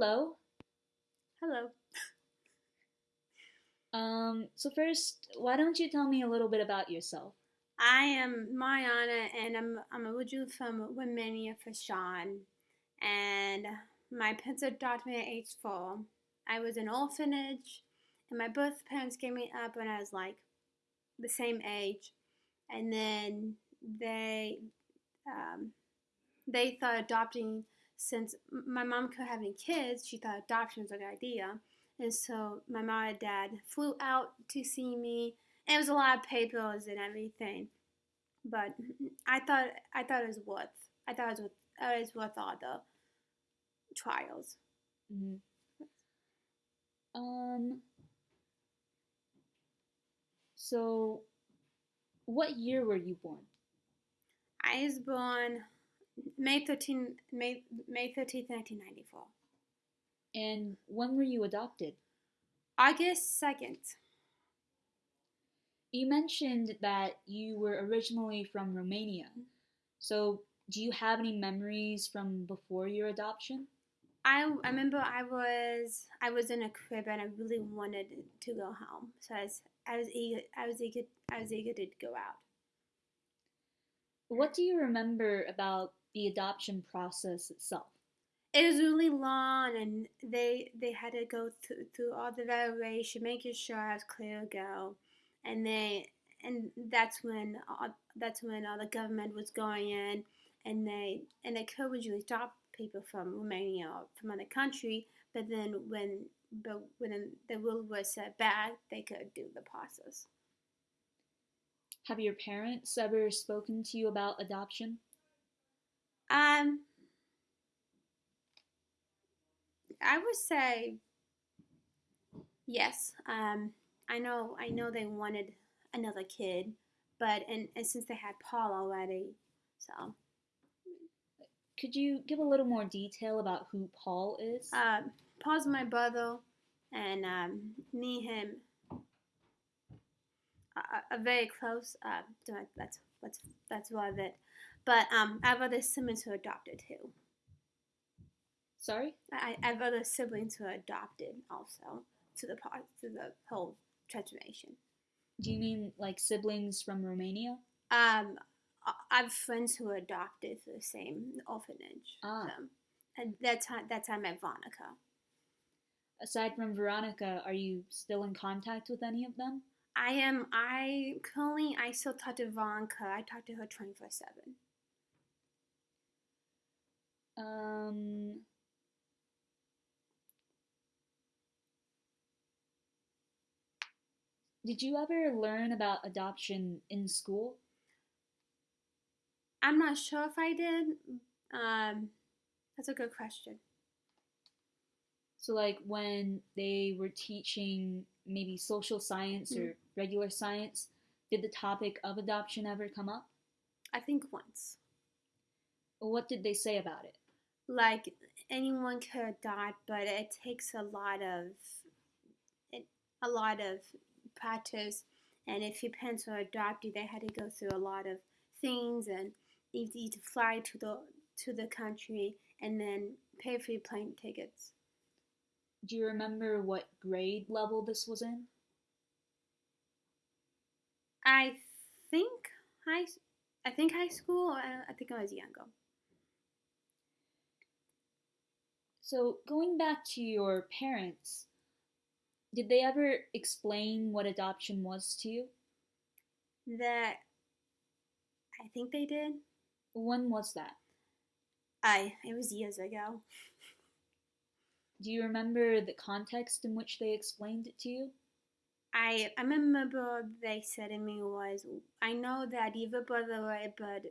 Hello. Hello. Um, so first, why don't you tell me a little bit about yourself? I am Mariana, and I'm I'm originally from Romania for Sean, and my parents adopted me at age four. I was in orphanage, and my birth parents gave me up when I was like the same age, and then they um, they thought adopting since my mom couldn't have any kids, she thought adoption was a good idea. And so my mom and dad flew out to see me. And it was a lot of papers and everything. But I thought I thought it was worth I thought it was worth, it was worth all the trials. hmm Um, so what year were you born? I was born May 13, May, May 13th, 1994. And when were you adopted? August 2nd. You mentioned that you were originally from Romania. So, do you have any memories from before your adoption? I, I remember I was I was in a crib and I really wanted to go home. So I was I was eager I was eager I was eager to go out. What do you remember about the adoption process itself? It was really long and they they had to go through, through all the evaluation, making sure I was clear to go. And they and that's when all, that's when all the government was going in and they and they could usually stop people from Romania or from other country, but then when but when the rule was set back, they could do the process. Have your parents ever spoken to you about adoption? Um, I would say yes. Um, I know I know they wanted another kid, but and, and since they had Paul already, so Could you give a little more detail about who Paul is? uh, Paul's my brother, and um, me and him are, are very close. Uh, that's that's that's of it. But um, I have other siblings who are adopted too. Sorry? I, I have other siblings who are adopted also to the part to the whole transformation. Do you mean like siblings from Romania? Um, I have friends who are adopted to the same orphanage. Ah. So, and that's how that's how I met Veronica. Aside from Veronica, are you still in contact with any of them? I am. I currently I still talk to Veronica. I talk to her twenty four seven. Um, did you ever learn about adoption in school? I'm not sure if I did. Um, that's a good question. So, like when they were teaching maybe social science or regular science, did the topic of adoption ever come up? I think once. What did they say about it? Like anyone could adopt, but it takes a lot of it, a lot of practice. And if your parents were adopted, they had to go through a lot of things, and you need to fly to the to the country and then pay for your plane tickets. Do you remember what grade level this was in? I think high. I think high school. I, I think I was younger. So, going back to your parents, did they ever explain what adoption was to you? That I think they did. When was that? I it was years ago. Do you remember the context in which they explained it to you? I I remember they said to me was I know that you have a brother already, but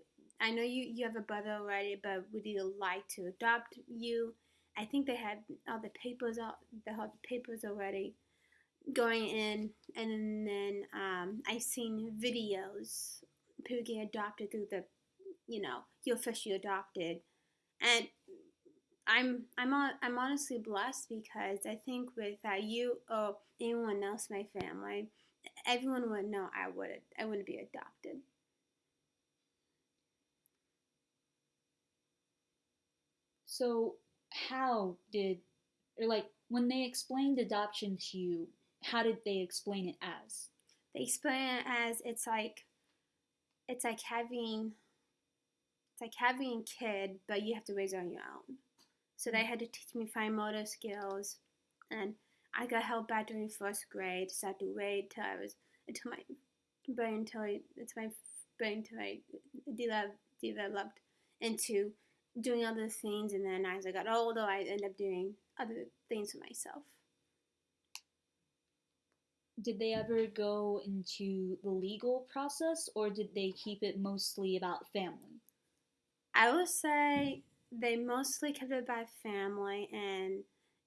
I know you you have a brother already, but would you like to adopt you? I think they had all the papers all the whole papers already going in, and then um, I seen videos people adopted through the, you know, you're officially adopted, and I'm I'm on, I'm honestly blessed because I think without you or anyone else in my family, everyone would know I would I wouldn't be adopted. So, how did or like when they explained adoption to you, how did they explain it as? They explain it as it's like it's like having it's like having a kid, but you have to raise it on your own. So they had to teach me fine motor skills, and I got held back during first grade, so I had to wait till I was until my brain until it's my brain until I developed into doing other things, and then as I got older, I ended up doing other things for myself. Did they ever go into the legal process, or did they keep it mostly about family? I would say they mostly kept it about family and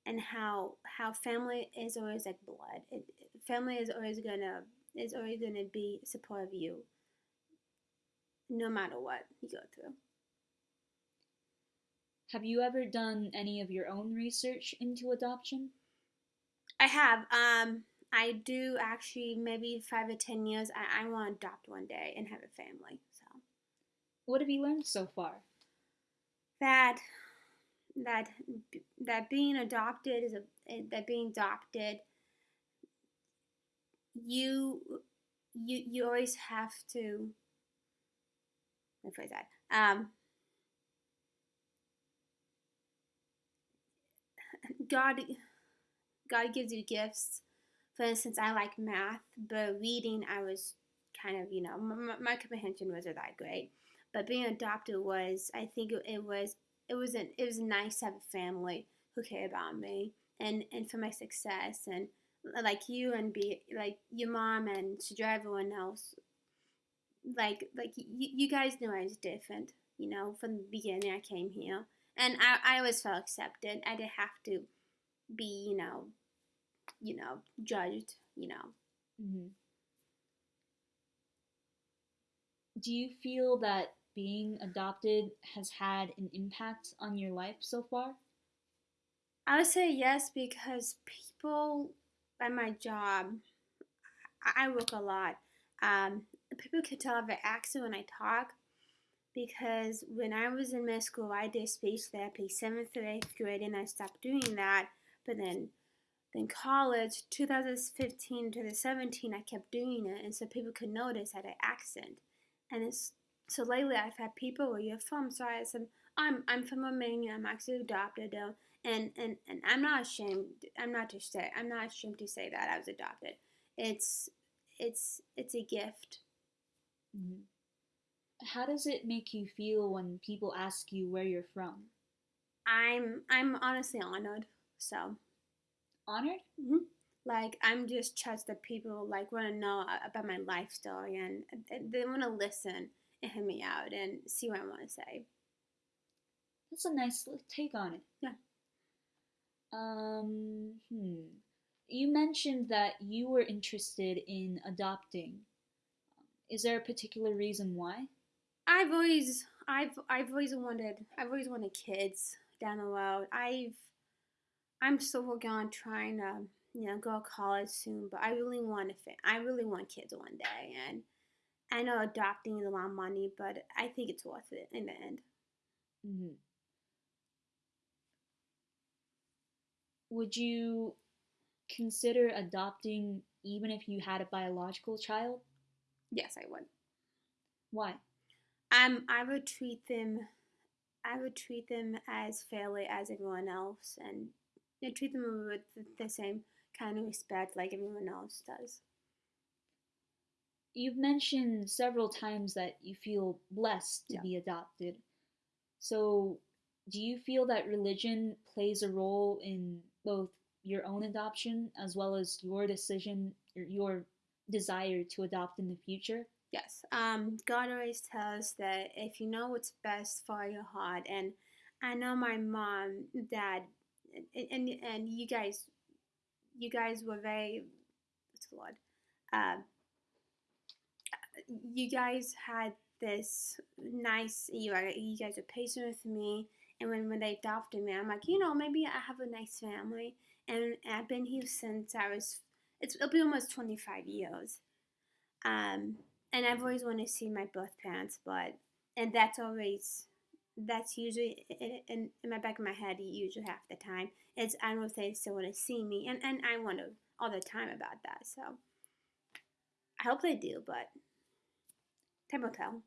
and how how family is always like blood. It, family is always gonna is always gonna be support of you, no matter what you go through. Have you ever done any of your own research into adoption? I have. Um, I do actually. Maybe five or ten years. I, I want to adopt one day and have a family. So. What have you learned so far? That that that being adopted is a that being adopted you you you always have to let me phrase that um god god gives you gifts. For instance i like math but reading i was kind of you know my, my comprehension wasn't that great. But being adopted was i think it, was it was an, it was nice to have a family who cared about me and and for my success. And uh, like you and be like your mom and to drive everyone else. Like like you, you guys knew I was different you know from the beginning I came here. And I, I always felt accepted. I didn't have to be you know you know judged you know mm-hmm. do you feel that being adopted has had an impact on your life so far? I would say yes because people at my job, I work a lot. Um, people can tell I have an accent when I talk because when I was in middle school, I did speech therapy, seventh to eighth grade, and I stopped doing that. But then, then college, 2015 to the 17, I kept doing it, and so people could notice I had an accent, and it's so lately, I've had people where you're from. So I said, I'm I'm from Romania. I'm actually adopted, though, and and and I'm not ashamed. I'm not to say I'm not ashamed to say that I was adopted. It's it's it's a gift. Mm-hmm. How does it make you feel when people ask you where you're from? I'm I'm honestly honored. So honored. Mm-hmm. Like I'm just touched that people like want to know about my life story and they want to listen and hear me out and see what I want to say. That's a nice take on it. Yeah. Um, hmm. You mentioned that you were interested in adopting. Is there a particular reason why? I've always, I've, I've always wanted, I've always wanted kids down the road. I've, I'm still working on trying to, you know, go to college soon, but I really want to fit. I really want kids one day, and I know adopting is a lot of money, but I think it's worth it in the end. Mm-hmm. Would you consider adopting even if you had a biological child? Yes, I would. Why? Um, I would treat them. I would treat them as fairly as everyone else, and you know, treat them with the same kind of respect like everyone else does. You've mentioned several times that you feel blessed to yeah. be adopted. So, do you feel that religion plays a role in both your own adoption as well as your decision or your desire to adopt in the future? Yes. Um, God always tells that if you know what's best for your heart, and I know my mom, dad, and and, and you guys, you guys were very the word? Uh, you guys had this nice you you guys are patient with me. And when, when they adopted me i'm like you know maybe i have a nice family. And i've been here since i was it's, it'll be almost 25 years. Um, and i've always wanted to see my birth parents but and that's always that's usually in, in my back of my head usually half the time. It's i don't know if they still want to see me and and i wonder all the time about that so. I hope they do but time will tell.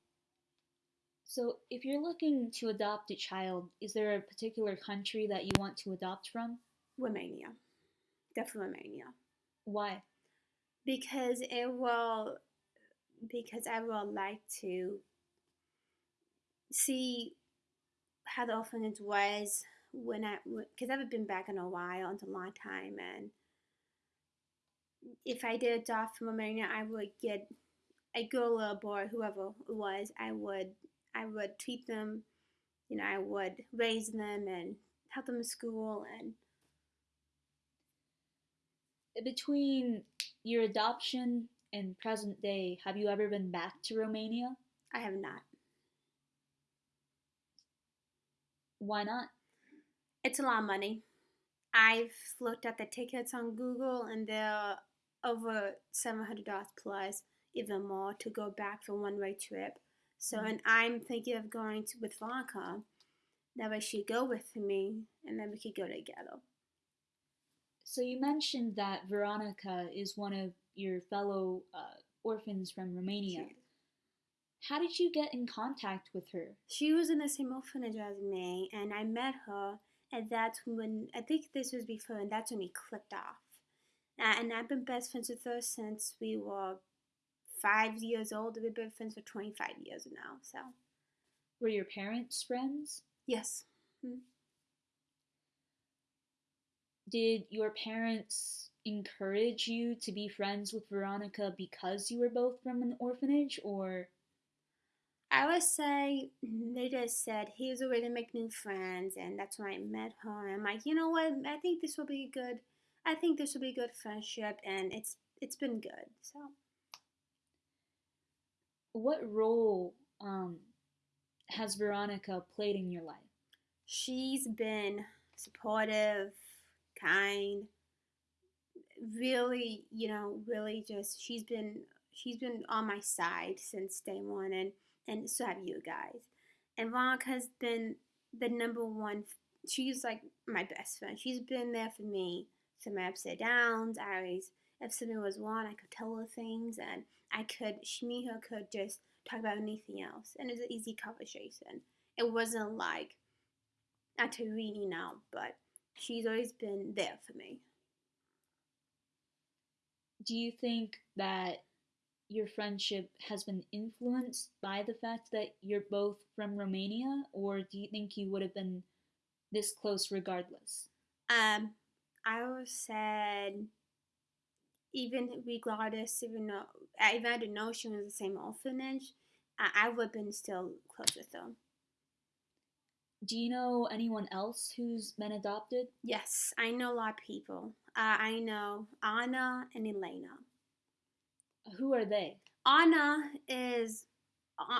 So if you're looking to adopt a child is there a particular country that you want to adopt from? Romania. Definitely romania. Why? Because it will because i would like to see how the orphanage was when I, because I haven't been back in a while, it's a long time, and if I did adopt from Romania, I would get a girl or a boy, whoever it was, I would, I would treat them, you know, I would raise them and help them in school and. Between your adoption and present day, have you ever been back to Romania? I have not. Why not? It's a lot of money. I've looked at the tickets on Google and they're over $700 plus, even more, to go back for one way trip. So, mm-hmm. and I'm thinking of going to, with Veronica. That way she'd go with me and then we could go together. So, you mentioned that Veronica is one of your fellow uh, orphans from Romania. How did you get in contact with her? She was in the same orphanage as me, and I met her, and that's when I think this was before, and that's when we clicked off. And I've been best friends with her since we were five years old. We've been friends for 25 years now, so. Were your parents friends? Yes. Hmm. Did your parents encourage you to be friends with Veronica because you were both from an orphanage, or? I would say they just said he was a way to make new friends, and that's when I met her. And I'm like, you know what? I think this will be good. I think this will be good friendship, and it's it's been good. So, what role um, has Veronica played in your life? She's been supportive, kind, really, you know, really just she's been she's been on my side since day one, and and so have you guys. And Veronica has been the number one. She's like my best friend. She's been there for me through my upside downs. I always, if something was wrong, I could tell her things, and I could, she, me, her could just talk about anything else, and it was an easy conversation. It wasn't like not to reading now, but she's always been there for me. Do you think that your friendship has been influenced by the fact that you're both from Romania, or do you think you would have been this close regardless? Um, I would said even regardless, even though I I didn't know she was the same orphanage, I, I would have been still close with them. Do you know anyone else who's been adopted? Yes, I know a lot of people. Uh, I know Anna and Elena. Who are they? Anna is uh,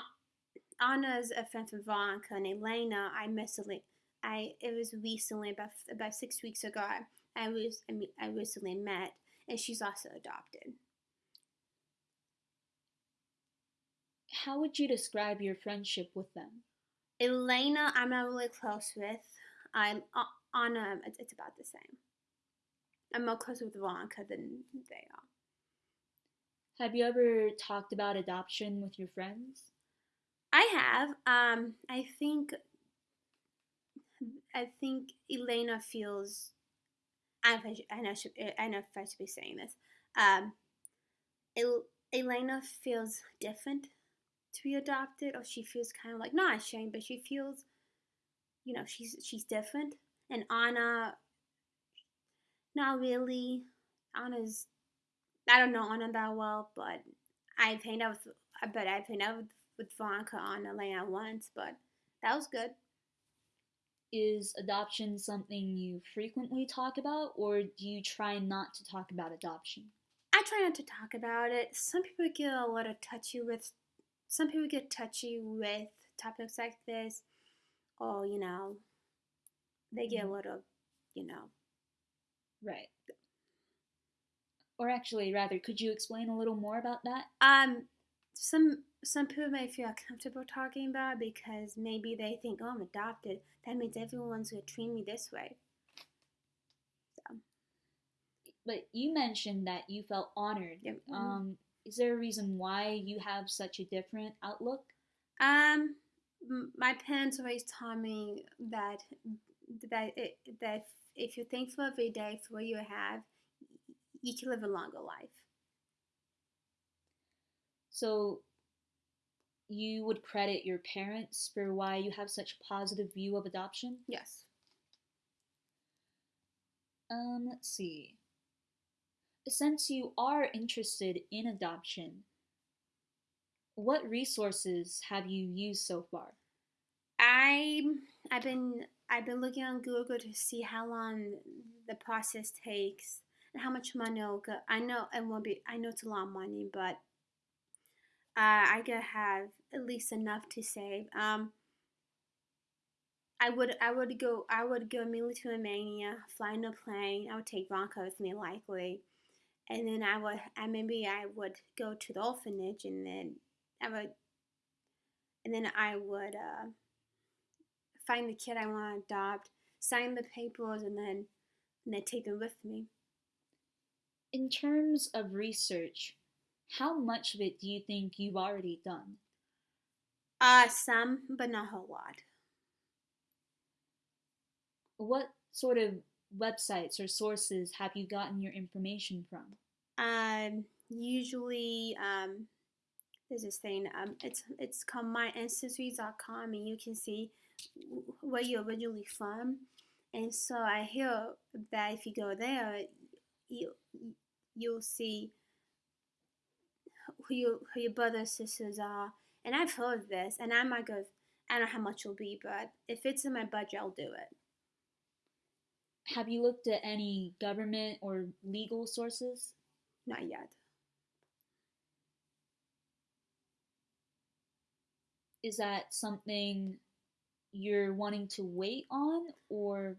Anna is a friend from Veronica and Elena. I recently, I it was recently about about six weeks ago. I, I was I, mean, I recently met, and she's also adopted. How would you describe your friendship with them? Elena, I'm not really close with. I'm uh, Anna. It's, it's about the same. I'm more close with Veronica than they are. Have you ever talked about adoption with your friends? I have. Um, I think. I think Elena feels. I know I, know, I know if I should be saying this. Um, El, Elena feels different to be adopted, or she feels kind of like not ashamed, but she feels, you know, she's she's different. And Anna, not really. Anna's I don't know Anna that well, but I've out with, but I've out with, with Veronica on Elena once, but that was good. Is adoption something you frequently talk about, or do you try not to talk about adoption? I try not to talk about it. Some people get a little touchy with, some people get touchy with topics like this, or you know, they get a mm-hmm. little, you know. Right. Or actually, rather, could you explain a little more about that? Um, some some people may feel comfortable talking about because maybe they think, oh, I'm adopted. That means everyone's gonna treat me this way. So. But you mentioned that you felt honored. Yep. mhm. Um, is there a reason why you have such a different outlook? Um, my parents always taught me that that it, that if you're thankful every day for what you have, you can live a longer life. So you would credit your parents for why you have such a positive view of adoption? Yes. Um, let's see. Since you are interested in adoption, what resources have you used so far? I I've been I've been looking on Google to see how long the process takes how much money it'll go. I know it won't be. I know it's a lot of money, but uh, I gotta have at least enough to save. Um, I would I would go I would go immediately to Romania, fly in a plane. I would take Ronka with me likely, and then I would I maybe I would go to the orphanage and then I would and then I would uh, find the kid I want to adopt, sign the papers, and then and then take them with me. In terms of research, how much of it do you think you've already done? Uh, some, but not a whole lot. What sort of websites or sources have you gotten your information from? Um, usually, um, there's this thing. Um, it's it's called myancestry.com, and you can see where you're originally from. And so I hear that if you go there, you you'll see who your who your brothers sisters are. And I've heard this, and I might go. I don't know how much it'll be, but if it's in my budget, I'll do it. Have you looked at any government or legal sources? Not yet. Is that something you're wanting to wait on or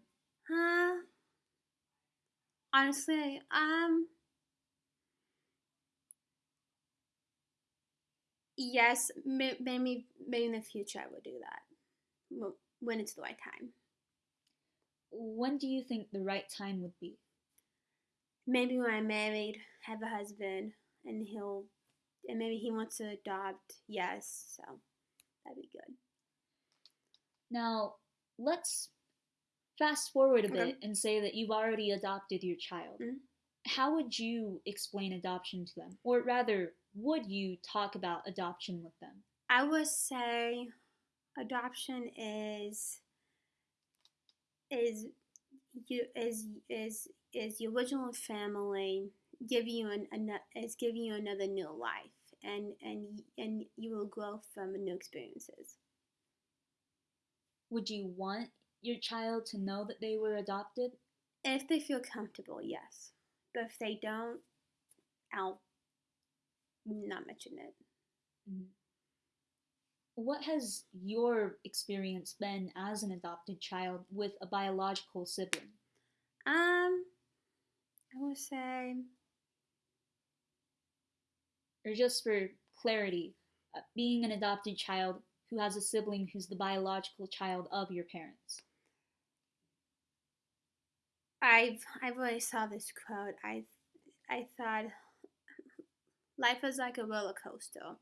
Huh? Honestly, um, yes, maybe maybe in the future I will do that when it's the right time. when do you think the right time would be? Maybe when I'm married, have a husband, and he'll, and maybe he wants to adopt. Yes, so that'd be good. Now, let's fast forward a Okay. bit and say that you've already adopted your child. Mhm. How would you explain adoption to them? Or rather, would you talk about adoption with them? I would say adoption is is you is is is your original family giving you an, an is giving you another new life and and and you will grow from new experiences. Would you want your child to know that they were adopted? If they feel comfortable, yes. But if they don't, I'll not mention it. Mhm. What has your experience been as an adopted child with a biological sibling? Um, I would say Or just for clarity, uh, being an adopted child who has a sibling who's the biological child of your parents. I've I've already saw this quote. I I thought life is like a roller coaster.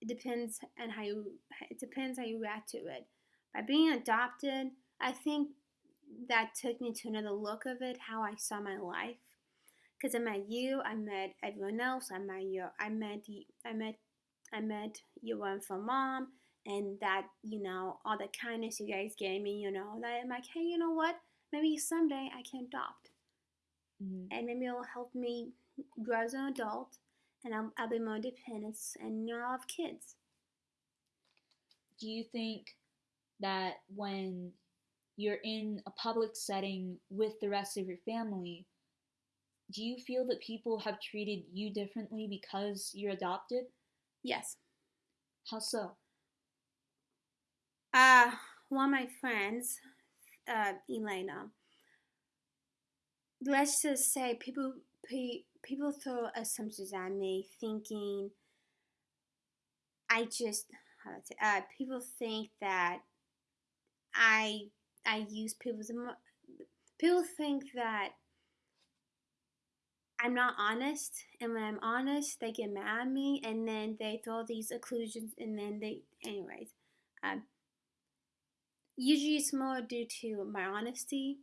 It depends on how you it depends how you react to it. By being adopted, I think that took me to another look of it, how I saw my life. Because I met you, I met everyone else. I met your, I met, y- I met, I met your wonderful mom, and that you know all the kindness you guys gave me. You know that I'm like, hey, you know what? Maybe someday I can adopt, Mhm. and maybe it'll help me grow as an adult, and I'll, I'll be more independent, and you know, I'll have kids. Do you think that when you're in a public setting with the rest of your family, do you feel that people have treated you differently because you're adopted? Yes. How so? Uh, one of my friends, uh, Elena. Let's just say people pe- people throw assumptions at me, thinking I just say, uh, people think that I I use people's people think that I'm not honest, and when I'm honest, they get mad at me, and then they throw these occlusions, and then they, anyways. Um, usually, it's more due to my honesty,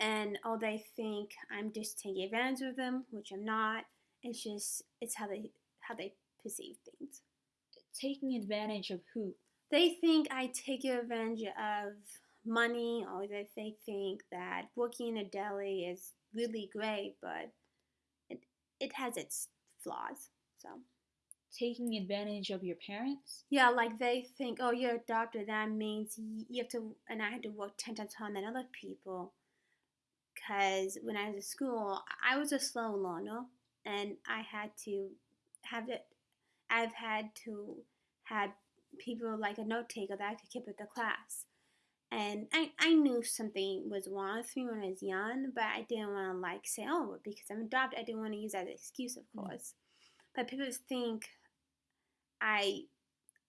and all they think I'm just taking advantage of them, which I'm not. It's just it's how they how they perceive things. Taking advantage of who? They think I take advantage of money, or they think that working in a deli is really great, but it has its flaws. So taking advantage of your parents? Yeah, like they think, oh, you're adopted. That means you have to, and I had to work ten times harder than other people. Because when I was in school, I was a slow learner, and I had to have it. I've had to have people like a note taker that I could keep at the class. And I, I knew something was wrong with me when I was young, but I didn't want to like say, oh, because I'm adopted, I didn't want to use that as an excuse, of mm. course. Mm. But people think I,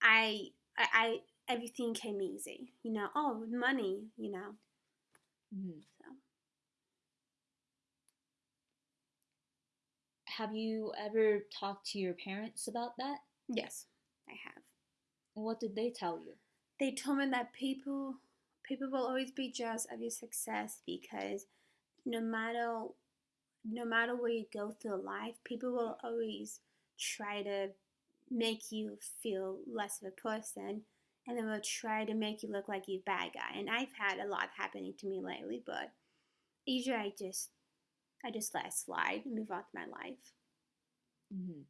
I, I, I, everything came easy, you know. Oh, money, you know. Mm. So. Have you ever talked to your parents about that? Yes, I have. What did they tell you? They told me that people people will always be jealous of your success because no matter no matter where you go through life, people will always try to make you feel less of a person and then will try to make you look like you bad guy. And I've had a lot happening to me lately, but usually I just I just let it slide and move on to my life. Mm-hmm.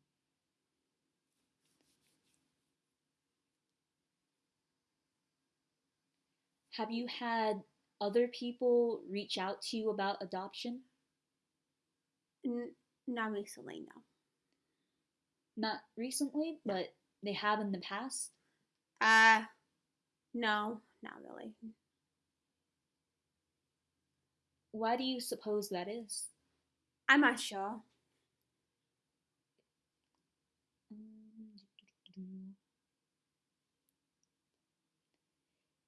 Have you had other people reach out to you about adoption? N- not recently, no. Not recently, but they have in the past? Uh, no, not really. Why do you suppose that is? I'm not sure.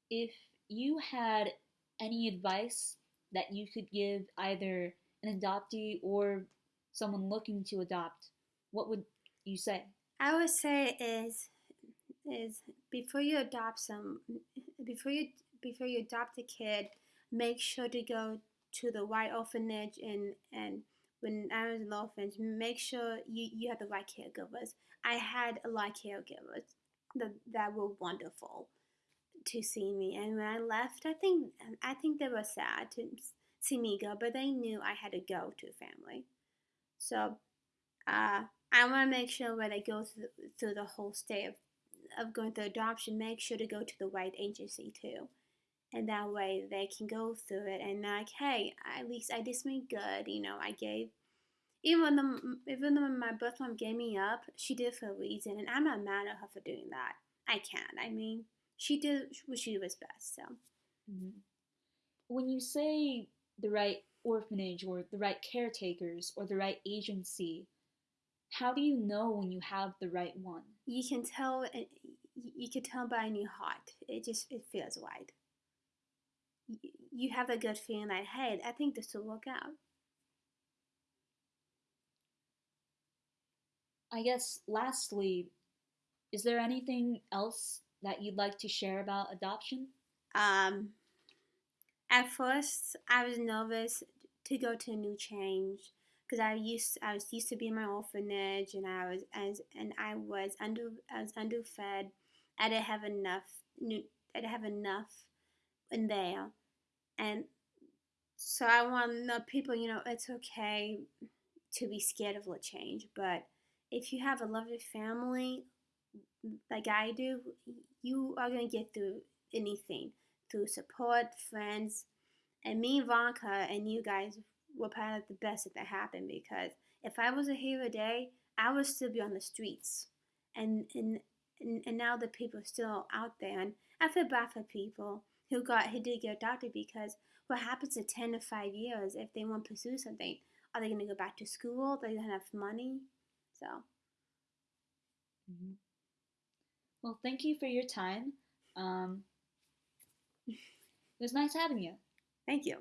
If you had any advice that you could give either an adoptee or someone looking to adopt, what would you say? I would say is is before you adopt some before you before you adopt a kid, make sure to go to the right orphanage and and when I was in the orphanage, make sure you, you have the right caregivers. I had a lot of caregivers that, that were wonderful to see me. And when I left, I think I think they were sad to see me go, but they knew I had to go to family. So uh, I want to make sure when I go through, through the whole state of, of going through adoption, make sure to go to the right agency too. And that way they can go through it and like, hey, at least I did something good. You know, I gave even though even though my birth mom gave me up, she did for a reason, and I'm not mad at her for doing that. I can't. I mean, she did what she was best. So, mm-hmm. when you say the right orphanage or the right caretakers or the right agency, how do you know when you have the right one? You can tell. You can tell by in your heart. It just it feels right. You have a good feeling that hey, I think this will work out. I guess lastly, is there anything else that you'd like to share about adoption? Um, at first, I was nervous to go to a new change because I used I was used to be in my orphanage and I was as and I was under I was underfed. I didn't have enough I didn't have enough in there, and so I want the people. You know, it's okay to be scared of a change, but if you have a loving family like I do, you are going to get through anything through support, friends, and me, Ivanka, and you guys were of the best that happened because if I was a hero day, I would still be on the streets. And, and, and, and now the people are still out there. And I feel bad for people who got who did get adopted because what happens in 10 to 5 years if they want to pursue something? Are they going to go back to school? They going to have money? So. Mm-hmm. Well, thank you for your time. Um, it was nice having you. Thank you.